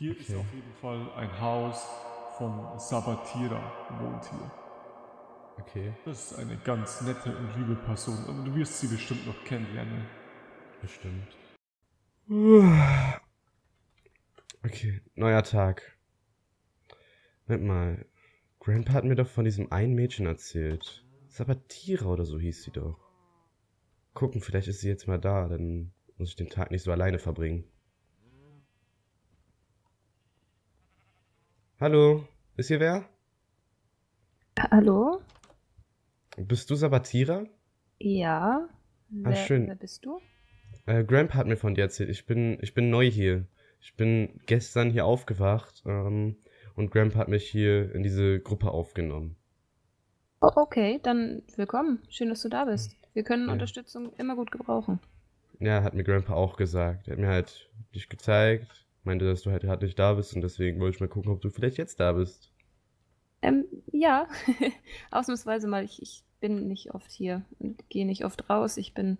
Hier ist auf jeden Fall ein Haus von Sabatira, wohnt hier. Okay, Das ist eine ganz nette und liebe Person. Also du wirst sie bestimmt noch kennenlernen. bestimmt. Okay, neuer Tag. Moment mal. Grandpa hat mir doch von diesem einen Mädchen erzählt. Sabatira oder so hieß sie doch. Gucken, vielleicht ist sie jetzt mal da, dann muss ich den Tag nicht so alleine verbringen. Hallo, ist hier wer? Hallo? Bist du Sabatira? Ja. Wer, schön. wer bist du? Äh, Grandpa hat mir von dir erzählt. Ich bin, ich bin neu hier. Ich bin gestern hier aufgewacht ähm, und Grandpa hat mich hier in diese Gruppe aufgenommen. Oh, okay, dann willkommen. Schön, dass du da bist. Wir können Ja. Unterstützung immer gut gebrauchen. Ja, hat mir Grandpa auch gesagt. Er hat mir halt dich gezeigt, meinte, dass du halt gerade nicht da bist und deswegen wollte ich mal gucken, ob du vielleicht jetzt da bist. Ähm, ja. Ausnahmsweise mal. Ich, ich bin nicht oft hier und gehe nicht oft raus. Ich bin.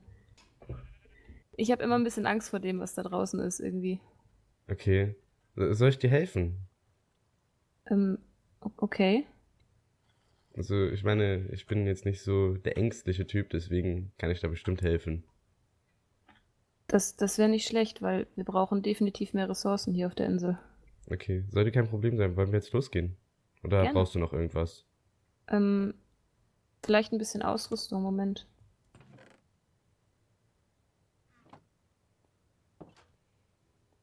Ich habe immer ein bisschen Angst vor dem, was da draußen ist, irgendwie. Okay. So- Soll ich dir helfen? Ähm, okay. Also, ich meine, ich bin jetzt nicht so der ängstliche Typ, deswegen kann ich da bestimmt helfen. Das, das wäre nicht schlecht, weil wir brauchen definitiv mehr Ressourcen hier auf der Insel. Okay, sollte kein Problem sein. Wollen wir jetzt losgehen? Oder Gerne. brauchst du noch irgendwas? Ähm, vielleicht ein bisschen Ausrüstung. Moment.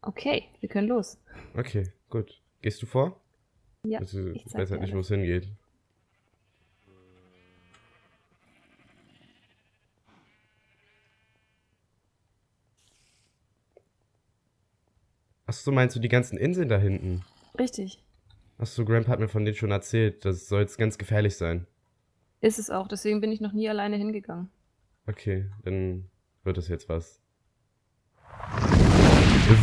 Okay, wir können los. Okay, gut. Gehst du vor? Ja, ich ich weiß halt nicht, wo es hingeht. Achso, meinst du die ganzen Inseln da hinten? Richtig. Achso, Grandpa hat mir von denen schon erzählt. Das soll jetzt ganz gefährlich sein. Ist es auch, deswegen bin ich noch nie alleine hingegangen. Okay, dann wird es jetzt was.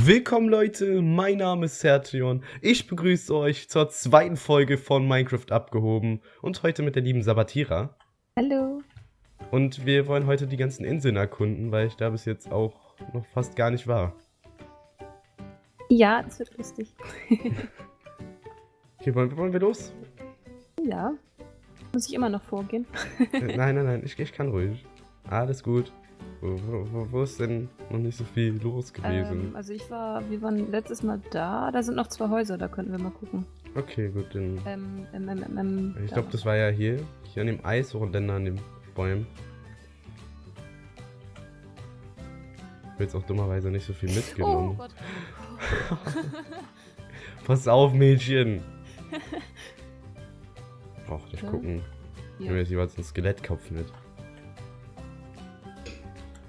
Willkommen Leute, mein Name ist Sertion. Ich begrüße euch zur zweiten Folge von Minecraft abgehoben und heute mit der lieben Sabatira. Hallo. Und wir wollen heute die ganzen Inseln erkunden, weil ich da bis jetzt auch noch fast gar nicht war. Ja, das wird lustig. Okay, wollen, wollen wir los? Ja. Muss ich immer noch vorgehen? Äh, nein, nein, nein, ich, ich kann ruhig. Alles gut. Wo, wo, wo- ist denn noch nicht so viel los gewesen? Ähm, also ich war, wir waren letztes Mal da. Da sind noch zwei Häuser, da könnten wir mal gucken. okay, gut, dann. Ähm, ähm, ähm, ähm, ähm, Ich glaube, das war ja hier. Hier an dem Eis und dann an den Bäumen. Ich habe jetzt auch dummerweise nicht so viel Oh mitgenommen. Gott. Pass auf, Mädchen! Brauch nicht gucken. Ja. jetzt jeweils einen Skelettkopf mit.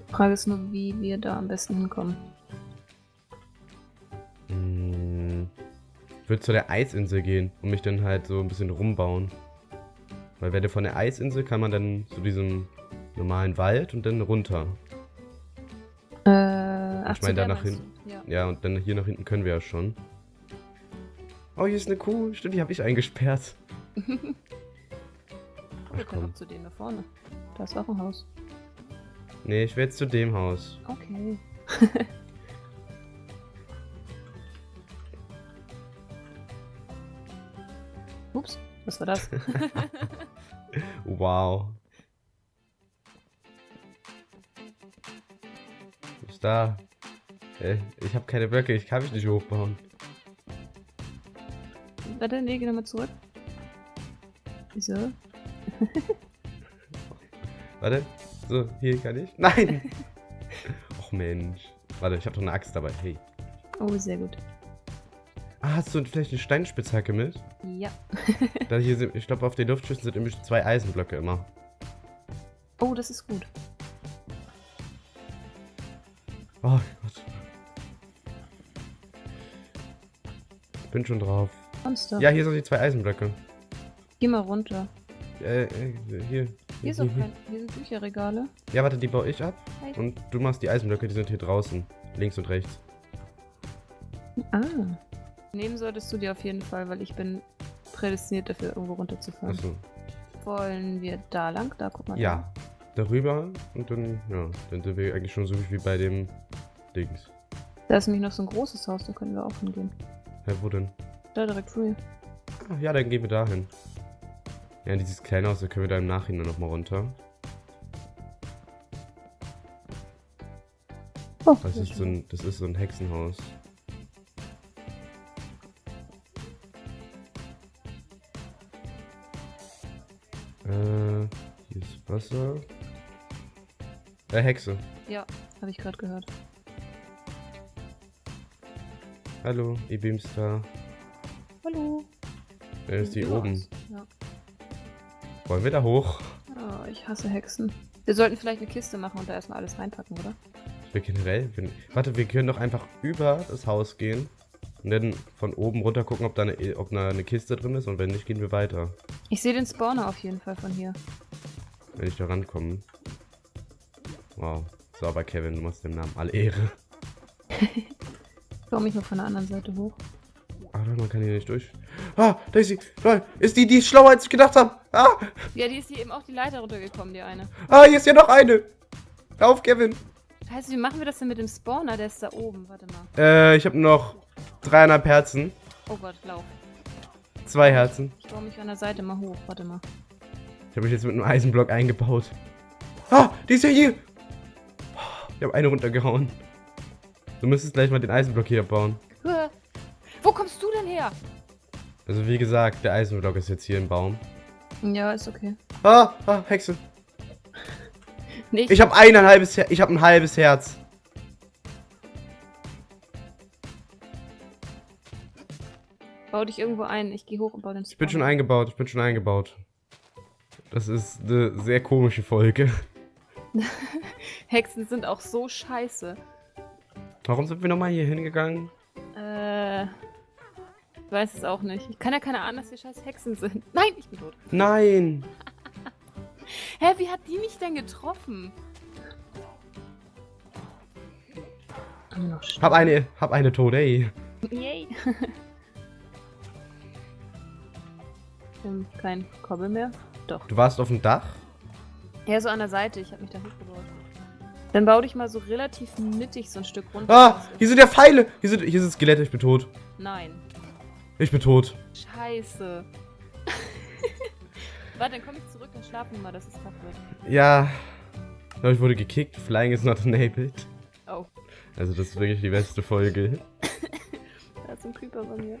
Frage ist nur, wie wir da am besten hinkommen. Hm. Ich würde zu der Eisinsel gehen und mich dann halt so ein bisschen rumbauen. Weil wenn du von der Eisinsel kann man dann zu diesem normalen Wald und dann runter. Äh, ach, Ich meine, da nach du? Ja. Ja, und dann hier nach hinten können wir ja schon. Oh, hier ist eine Kuh. Stimmt, die habe ich eingesperrt. Ach können komm. zu denen da vorne. Da ist auch ein Haus. Nee, ich will jetzt zu dem Haus. Okay. Ups, was war das? Wow. Was ist da? Ich habe keine Blöcke, ich kann mich nicht hochbauen. Warte, nee, geh nochmal zurück. Wieso? Warte. So, hier kann ich. Nein! Och Mensch. Warte, ich habe doch eine Axt dabei. Hey. Oh, sehr gut. Ah, hast du vielleicht eine Steinspitzhacke mit? Ja. Da hier sind, ich glaube, auf den Luftschüssen sind nämlich zwei Eisenblöcke immer. Oh, das ist gut. Oh Gott. Bin schon drauf. Monster. Ja, hier sind die zwei Eisenblöcke. Geh mal runter. Äh, äh, hier. Hier, ist auch kein, hier sind Bücherregale. Ja, warte, die baue ich ab. Hi. Und du machst die Eisenblöcke, die sind hier draußen. Links und rechts. Ah. Nehmen solltest du dir auf jeden Fall, weil ich bin prädestiniert dafür, irgendwo runterzufahren. Achso. Wollen wir da lang? Da, guck mal. Ja. Darüber und dann, ja, dann sind wir eigentlich schon so wie bei dem Dings. Da. da ist nämlich noch so ein großes Haus, da können wir auch hingehen. Hä, wo denn? Da direkt vor mir. Ah, ja, dann gehen wir dahin. Ja, in dieses kleine Haus, da können wir da im Nachhinein nochmal runter. Oh, Das ist, so ein, das ist so ein Hexenhaus. Äh, hier ist Wasser. Äh, Hexe. Ja, habe ich gerade gehört. Hallo, ihr Beamstar. Hallo. Wer ist die oben? Ja. Wollen wir da hoch? Oh, ich hasse Hexen. Wir sollten vielleicht eine Kiste machen und da erstmal alles reinpacken, oder? Ich will generell. Wenn, warte, wir können doch einfach über das Haus gehen und dann von oben runter gucken, ob da eine, ob da eine Kiste drin ist und wenn nicht, gehen wir weiter. Ich sehe den Spawner auf jeden Fall von hier. Wenn ich da rankomme. Wow. So, aber Kevin, du machst dem Namen alle Ehre. Ich baue mich mal von der anderen Seite hoch. Ah, nein, man kann hier nicht durch. Ah, da ist sie. Lol, ist die, die ist schlauer, als ich gedacht habe. Ah, Ja, die ist hier eben auch die Leiter runtergekommen, die eine. ah, hier ist ja noch eine. Hör auf, Kevin. Scheiße, wie machen wir das denn mit dem Spawner? Der ist da oben. Warte mal. Äh, ich habe noch dreieinhalb Herzen. Oh Gott, lauf. Zwei Herzen. Ich baue mich an der Seite mal hoch. Warte mal. Ich habe mich jetzt mit einem Eisenblock eingebaut. Ah, die ist ja hier. Ich habe eine runtergehauen. Du müsstest gleich mal den Eisenblock hier bauen. Hua. Wo kommst du denn her? Also wie gesagt, der Eisenblock ist jetzt hier im Baum. Ja, ist okay. Ah, ah, Hexe. Nicht. Ich habe ein halbes Her ich habe ein halbes Herz. Bau dich irgendwo ein. Ich gehe hoch und baue den Spawner. Ich bin schon eingebaut, ich bin schon eingebaut. Das ist eine sehr komische Folge. Hexen sind auch so scheiße. Warum sind wir nochmal hier hingegangen? Äh. Ich weiß es auch nicht. Ich kann ja keine Ahnung, dass wir scheiß Hexen sind. Nein, ich bin tot. Nein! Hä, wie hat die mich denn getroffen? Hab eine, hab eine Tode, ey. Yay. ähm, kein Kobbel mehr? Doch. Du warst auf dem Dach? Ja, so an der Seite. Ich habe mich da hochgebaut. Dann bau dich mal so relativ mittig so ein Stück runter. Ah, hier sind ja Pfeile! Hier sind, hier sind Skelette, ich bin tot. Nein. Ich bin tot. Scheiße. Warte, dann komm ich zurück und schlafen mal, dass es Tag wird. Ja. Ich glaube, ich wurde gekickt. Flying is not enabled. Oh, Also das ist wirklich die beste Folge. da ist ein Creeper bei mir.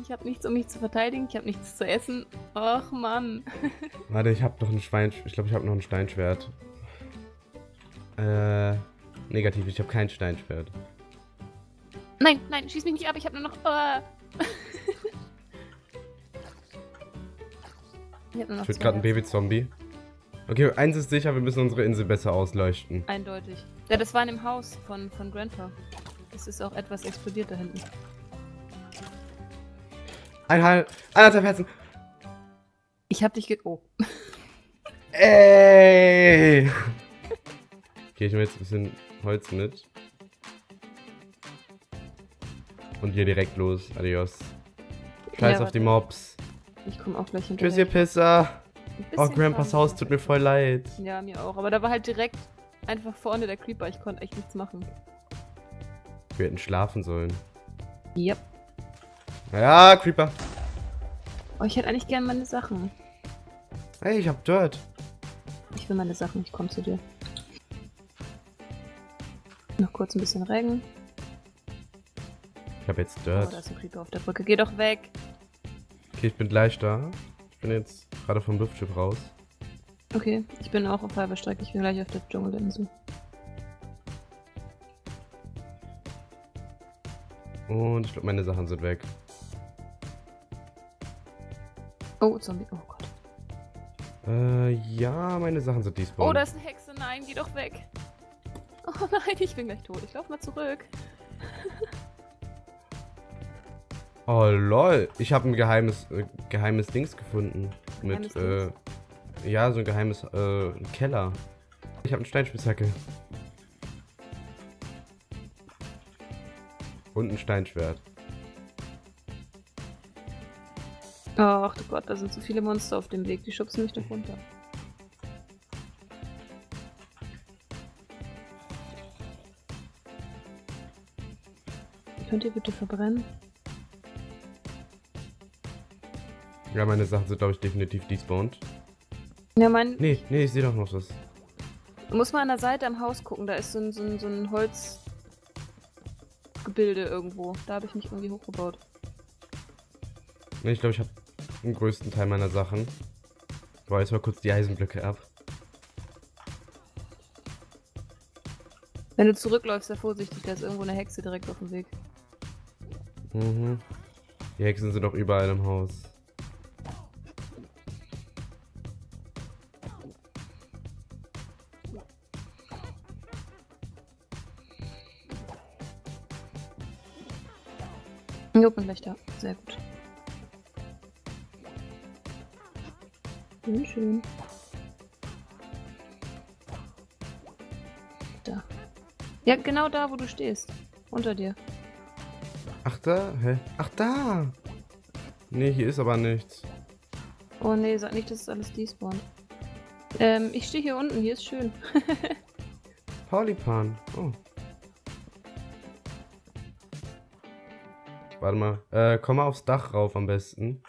Ich habe nichts, um mich zu verteidigen. Ich habe nichts zu essen. Ach, Mann. Warte, ich habe noch ein Schwein. Ich glaube, ich habe noch ein Steinschwert. Äh, negativ. Ich habe kein Steinschwert. Nein, nein, schieß mich nicht ab. Ich habe nur noch... Ah. ich habe nur noch Ich gerade ein. Babyzombie. Okay, eins ist sicher, wir müssen unsere Insel besser ausleuchten. Eindeutig. Ja, das war in dem Haus von, von Grandpa. Es ist auch etwas explodiert da hinten. Eineinhalb, eineinhalb Herzen. Ich hab dich ge... Oh. Ey! Okay, ich nehme jetzt ein bisschen Holz mit. Und hier direkt los. Adios. Scheiß Ja, auf die. Mobs. Ich komme auch gleich hinterher. Tschüss, ihr Pisser. Oh, Grandpas. Haus tut mir voll leid. Ja, mir auch. Aber da war halt direkt einfach vorne der Creeper. Ich konnte echt nichts machen. Wir hätten schlafen sollen. Yep. Ja, Creeper. Oh, ich hätte eigentlich gern meine Sachen. Hey, ich hab Dirt. Ich will meine Sachen. Ich komme zu dir. Noch kurz ein bisschen Regen. Ich hab jetzt Oh, da Dirt. ist ein Creeper auf der Brücke. Geh doch weg. Okay, ich bin gleich da. Ich bin jetzt gerade vom Luftschiff raus. Okay, ich bin auch auf halber Strecke. Ich bin gleich auf der Dschungelinsel. Und ich glaube, meine Sachen sind weg. Oh, Zombie. Oh Gott. Äh, ja, meine Sachen sind despawn. Oh, da ist eine Hexe. Nein, geh doch weg. Oh nein, ich bin gleich tot. Ich lauf mal zurück. Oh, lol. Ich habe ein geheimes, äh, geheimes Dings gefunden. Geheimes Mit, äh, ja, so ein geheimes, äh, Keller. Ich habe eine Steinspitzhacke. Und ein Steinschwert. Ach du Gott, da sind so viele Monster auf dem Weg. Die schubsen mich doch runter. Könnt ihr bitte verbrennen? Ja, meine Sachen sind, glaube ich, definitiv despawned. Ja, mein. Nee, nee, ich sehe doch noch was. Muss mal an der Seite am Haus gucken, da ist so ein, so ein, so ein Holzgebilde irgendwo. Da habe ich mich irgendwie hochgebaut. Nee, ich glaube, ich habe den größten Teil meiner Sachen. Boah, jetzt mal kurz die Eisenblöcke ab. Wenn du zurückläufst, sei vorsichtig, da ist irgendwo eine Hexe direkt auf dem Weg. Mhm. Die Hexen sind doch überall im Haus. Da. Sehr gut. Schön, schön. Da. Ja, genau da, wo du stehst. Unter dir. Ach da? Hä? Ach da! Nee, hier ist aber nichts. Oh nee, sag nicht, dass es alles despawnt. Ähm, ich stehe hier unten, hier ist schön. Paulipan. Oh. Warte mal. Äh, komm mal aufs Dach rauf am besten.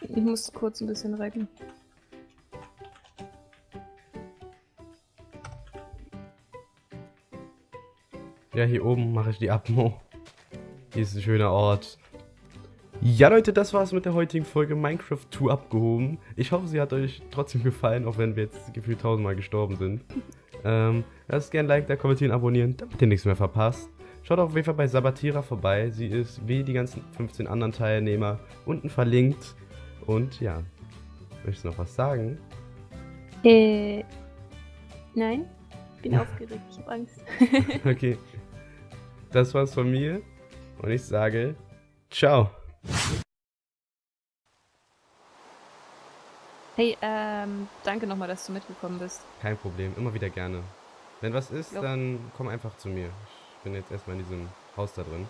Ich muss kurz ein bisschen recken. Ja, hier oben mache ich die Abmo. Ist ein schöner Ort. Ja, Leute, das war's mit der heutigen Folge Minecraft 2 abgehoben. Ich hoffe, sie hat euch trotzdem gefallen, auch wenn wir jetzt gefühlt tausendmal gestorben sind. Ähm, lasst gerne ein Like da, kommentieren, abonnieren, damit ihr nichts mehr verpasst. Schaut auf jeden Fall bei Sabatira vorbei. Sie ist wie die ganzen 15 anderen Teilnehmer unten verlinkt. Und ja, möchtest du noch was sagen? Äh. Nein. Bin aufgeregt, ich hab Angst. Okay. Das war's von mir. Und ich sage, ciao. Hey, ähm, danke nochmal, dass du mitgekommen bist. Kein Problem, immer wieder gerne. Wenn was ist, Jo. dann komm einfach zu mir. Ich bin jetzt erstmal in diesem Haus da drin.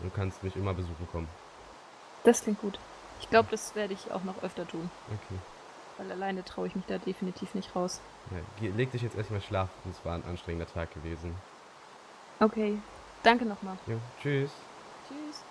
Du kannst mich immer besuchen kommen. Das klingt gut. Ich glaube, das werde ich auch noch öfter tun. Okay. Weil alleine traue ich mich da definitiv nicht raus. Ja, leg dich jetzt erstmal schlafen. Es war ein anstrengender Tag gewesen. Okay. Danke nochmal. Ja, tschüss. Tschüss.